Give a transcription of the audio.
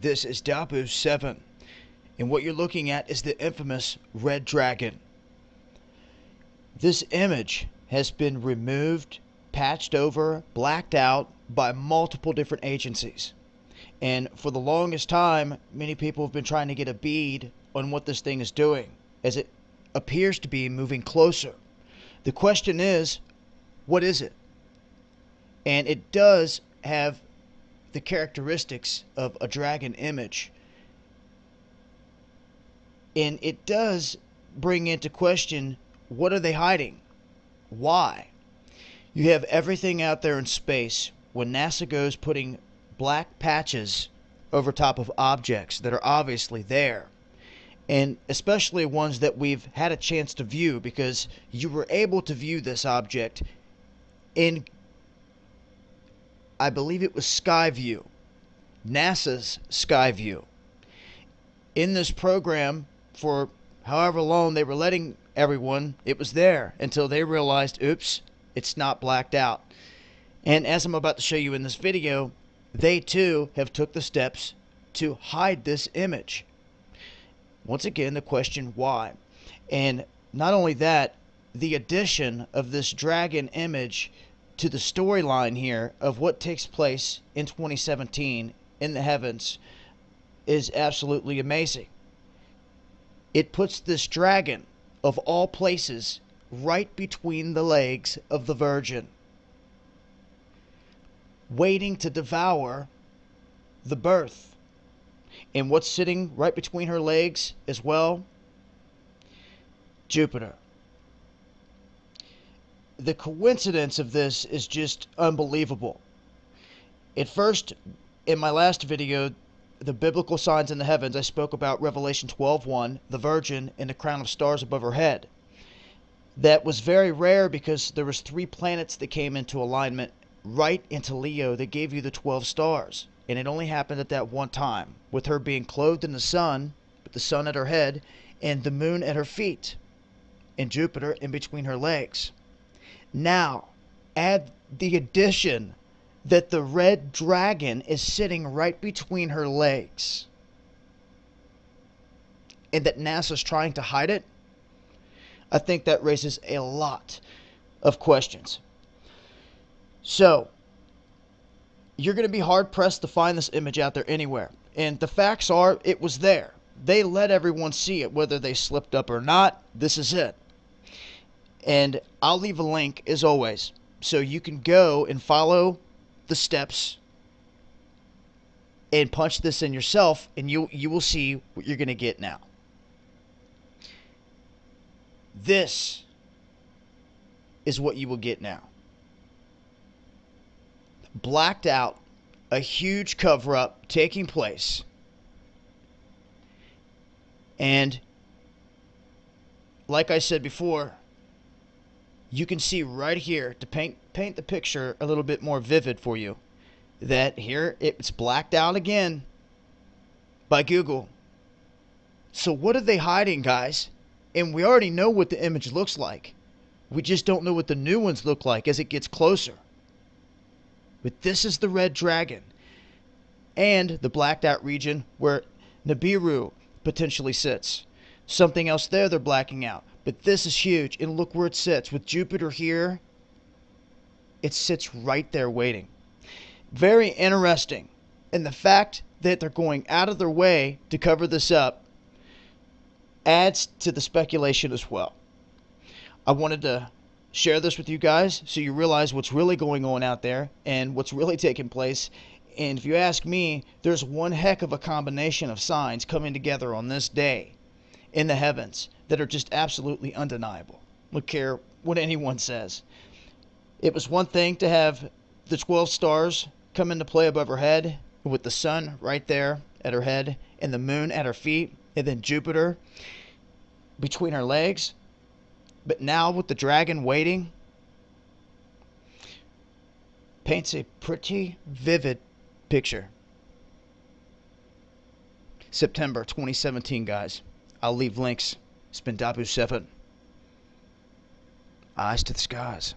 This is Dahboo 7, and what you're looking at is the infamous Red Dragon. This image has been removed, patched over, blacked out by multiple different agencies. And for the longest time, many people have been trying to get a bead on what this thing is doing, as it appears to be moving closer. The question is, what is it? And it does have the characteristics of a dragon image. And it does bring into question what are they hiding? Why? You have everything out there in space when NASA goes putting black patches over top of objects that are obviously there. And especially ones that we've had a chance to view because you were able to view this object in I believe it was Skyview, NASA's Skyview. In this program, for however long they were letting everyone, it was there until they realized, oops, it's not blacked out. And as I'm about to show you in this video, they too have took the steps to hide this image. Once again, the question why? And not only that, the addition of this dragon image to the storyline here of what takes place in 2017 in the heavens is absolutely amazing. It puts this dragon, of all places, right between the legs of the Virgin, waiting to devour the birth. And what's sitting right between her legs as well? Jupiter the coincidence of this is just unbelievable. At first, in my last video, the biblical signs in the heavens, I spoke about Revelation 12:1, the Virgin and the crown of stars above her head. That was very rare because there was three planets that came into alignment right into Leo that gave you the 12 stars. And it only happened at that one time, with her being clothed in the sun, with the sun at her head, and the moon at her feet, and Jupiter in between her legs. Now, add the addition that the red dragon is sitting right between her legs and that NASA's trying to hide it, I think that raises a lot of questions. So, you're going to be hard pressed to find this image out there anywhere. And the facts are, it was there. They let everyone see it, whether they slipped up or not. This is it. And I'll leave a link as always. So you can go and follow the steps and punch this in yourself and you you will see what you're going to get now. This is what you will get now. Blacked out, a huge cover up taking place. And like I said before, you can see right here to paint paint the picture a little bit more vivid for you that here it's blacked out again by Google. So what are they hiding, guys? And we already know what the image looks like. We just don't know what the new ones look like as it gets closer. But this is the red dragon and the blacked out region where Nibiru potentially sits. Something else there they're blacking out. But this is huge. And look where it sits. With Jupiter here, it sits right there waiting. Very interesting. And the fact that they're going out of their way to cover this up adds to the speculation as well. I wanted to share this with you guys so you realize what's really going on out there and what's really taking place. And if you ask me, there's one heck of a combination of signs coming together on this day in the heavens that are just absolutely undeniable. Look care what anyone says. It was one thing to have the 12 stars come into play above her head with the sun right there at her head and the moon at her feet and then Jupiter between her legs. But now with the dragon waiting, paints a pretty vivid picture. September 2017, guys. I'll leave links. It's been Dahboo7. Eyes to the skies.